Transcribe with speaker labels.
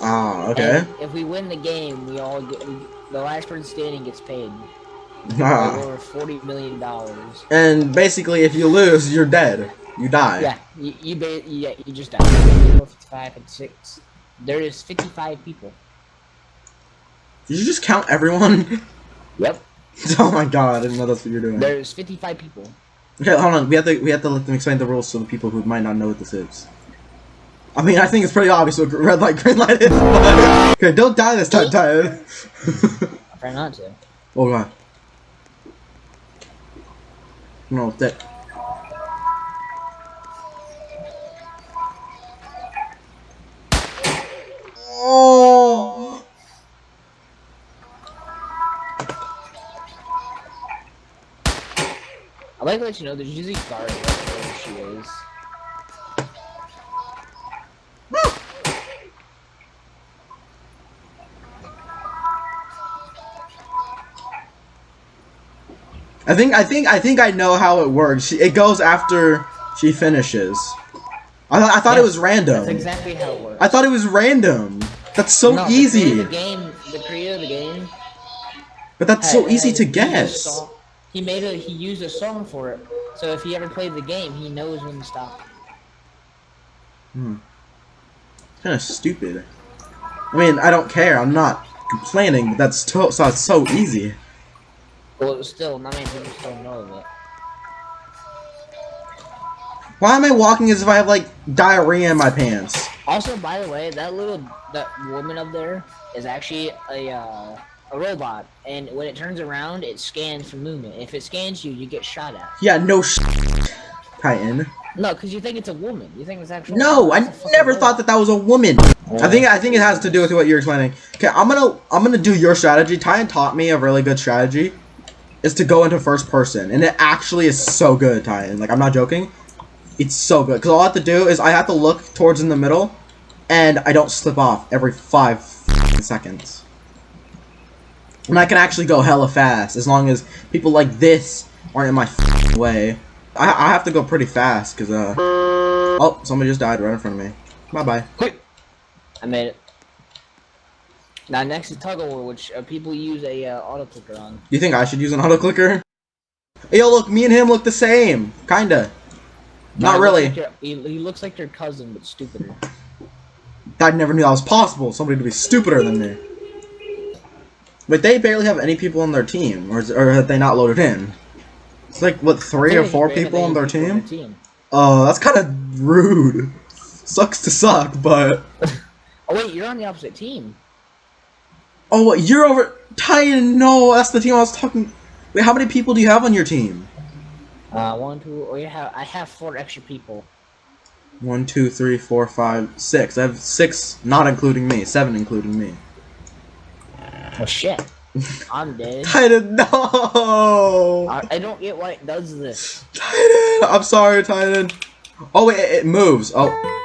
Speaker 1: Ah, okay.
Speaker 2: And if we win the game, we all get we, the last person standing gets paid
Speaker 1: Ah.
Speaker 2: over forty million dollars.
Speaker 1: And basically, if you lose, you're dead. You die.
Speaker 2: Yeah, you you, yeah, you just die. Fifty-five and six. There is fifty-five people.
Speaker 1: Did you just count everyone?
Speaker 2: Yep.
Speaker 1: oh my god, I didn't know that's what you're doing.
Speaker 2: There's fifty-five people.
Speaker 1: Okay, hold on. We have to we have to let them explain the rules to the people who might not know what this is. I mean, I think it's pretty obvious what red light, green light is. But... Okay, don't die this time, Titan.
Speaker 2: I try not to.
Speaker 1: oh god. No, that. Oh.
Speaker 2: I'd like to let you know there's usually guard right where she is.
Speaker 1: I think I think I think I know how it works. She, it goes after she finishes. I, th I thought it was random.
Speaker 2: That's exactly how it works.
Speaker 1: I thought it was random. That's so
Speaker 2: No,
Speaker 1: easy.
Speaker 2: of The game, the creator of the game.
Speaker 1: But that's so easy
Speaker 2: had
Speaker 1: to guess.
Speaker 2: song- He made a he used a song for it, so if he ever played the game, he knows when to stop. Hmm.
Speaker 1: Kind of stupid. I mean, I don't care. I'm not complaining, but that's so it's so easy.
Speaker 2: Well, it still not many people still know of it.
Speaker 1: Why am I walking as if I have like diarrhea in my pants?
Speaker 2: Also, by the way, that little that woman up there is actually a uh, a robot, and when it turns around, it scans for movement. If it scans you, you get shot at.
Speaker 1: Yeah, no sh Titan.
Speaker 2: No, because you think it's a woman. You think it's actually.
Speaker 1: No, I
Speaker 2: it's a fucking
Speaker 1: never thought that that was a woman. I think I think it has to do with what you're explaining. Okay, I'm gonna I'm gonna do your strategy. Titan taught me a really good strategy, is to go into first person, and it actually is so good, Titan. Like I'm not joking, it's so good. Cause all I have to do is I have to look towards in the middle, and I don't slip off every five seconds. And I can actually go hella fast as long as people like this aren't in my way. I I have to go pretty fast, cause uh. Oh, somebody just died right in front of me. Bye bye.
Speaker 2: Quick! I made it. Now next is tug of war, which uh, people use a uh, auto clicker on.
Speaker 1: You think I should use an auto clicker? Yo, look, me and him look the same. Kinda. Not
Speaker 2: looks
Speaker 1: really.
Speaker 2: like he, he looks like your cousin, but stupider.
Speaker 1: I never knew that was possible. Somebody to be stupider than me. But they barely have any people on their team, or, is, or have they not loaded in? It's like, what, three or four people on their team?
Speaker 2: team.
Speaker 1: Oh, that's kind of rude. Sucks to suck, but...
Speaker 2: Oh wait, you're on the opposite team.
Speaker 1: Oh, what, you're over... Titan, no, that's the team I was talking... Wait, how many people do you have on your team?
Speaker 2: Uh, one, two, oh, you have I have four extra people.
Speaker 1: One, two, three, four, five, six. I have six, not including me. Seven including me.
Speaker 2: Oh shit, I'm dead.
Speaker 1: Titan, no!
Speaker 2: I, I don't get why it does this.
Speaker 1: Titan! I'm sorry, Titan. Oh, wait, it, it moves. Oh.